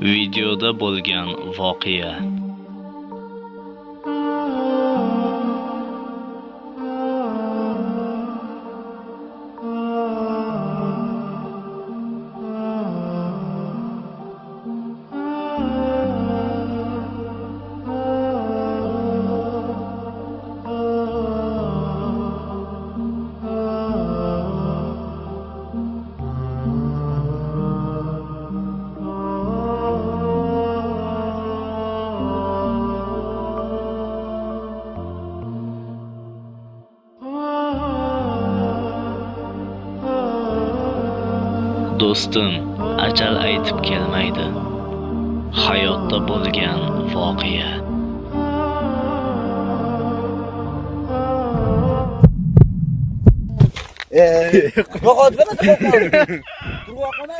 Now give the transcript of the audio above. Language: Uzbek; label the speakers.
Speaker 1: Videoda bo'lgan voqea. Do'stim, ajal aytib kelmaydi. Hayotda bo'lgan voqea.
Speaker 2: Yo'qotib beradi qo'rqoqni. Turvoqni.